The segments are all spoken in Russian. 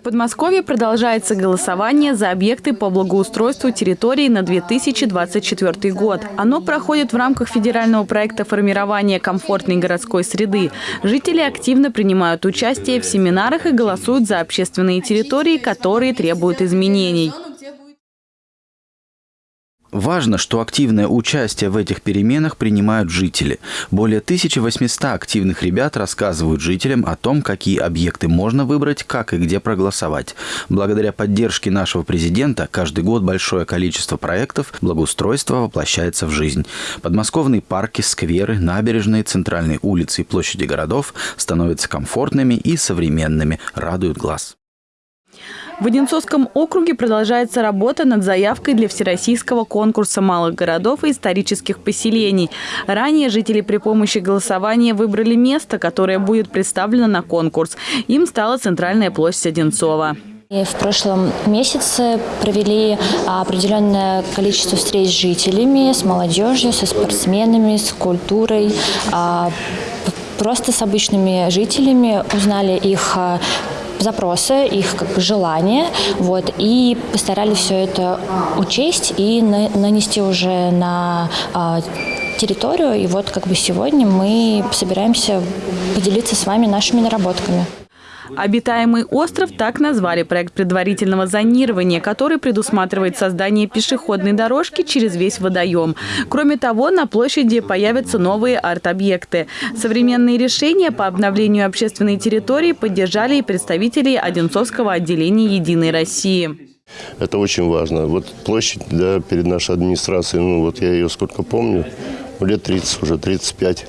В Подмосковье продолжается голосование за объекты по благоустройству территории на 2024 год. Оно проходит в рамках федерального проекта формирования комфортной городской среды. Жители активно принимают участие в семинарах и голосуют за общественные территории, которые требуют изменений. Важно, что активное участие в этих переменах принимают жители. Более 1800 активных ребят рассказывают жителям о том, какие объекты можно выбрать, как и где проголосовать. Благодаря поддержке нашего президента каждый год большое количество проектов благоустройства воплощается в жизнь. Подмосковные парки, скверы, набережные, центральные улицы и площади городов становятся комфортными и современными, радуют глаз. В Одинцовском округе продолжается работа над заявкой для Всероссийского конкурса малых городов и исторических поселений. Ранее жители при помощи голосования выбрали место, которое будет представлено на конкурс. Им стала центральная площадь Одинцова. В прошлом месяце провели определенное количество встреч с жителями, с молодежью, со спортсменами, с культурой, а, просто с обычными жителями, узнали их запросы, их как бы желания, вот, и постарались все это учесть и на, нанести уже на а, территорию. И вот как бы сегодня мы собираемся поделиться с вами нашими наработками. Обитаемый остров так назвали проект предварительного зонирования, который предусматривает создание пешеходной дорожки через весь водоем. Кроме того, на площади появятся новые арт-объекты. Современные решения по обновлению общественной территории поддержали и представители Одинцовского отделения «Единой России». Это очень важно. Вот площадь да, перед нашей администрацией, ну вот я ее сколько помню, лет 30 уже, 35.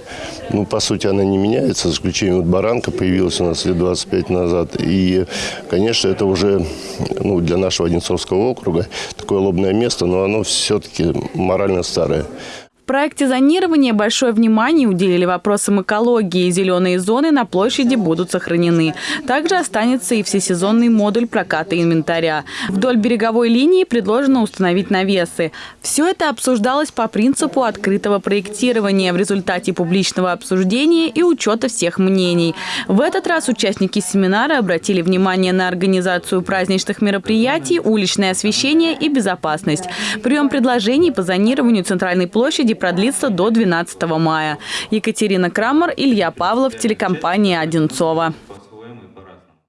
Ну, по сути, она не меняется, за исключением вот баранка появилась у нас лет 25 назад. И, конечно, это уже ну, для нашего Одинцовского округа такое лобное место, но оно все-таки морально старое проекте зонирования большое внимание уделили вопросам экологии. Зеленые зоны на площади будут сохранены. Также останется и всесезонный модуль проката инвентаря. Вдоль береговой линии предложено установить навесы. Все это обсуждалось по принципу открытого проектирования в результате публичного обсуждения и учета всех мнений. В этот раз участники семинара обратили внимание на организацию праздничных мероприятий, уличное освещение и безопасность. Прием предложений по зонированию центральной площади продлится до 12 мая. Екатерина Крамер, Илья Павлов, телекомпания «Одинцова».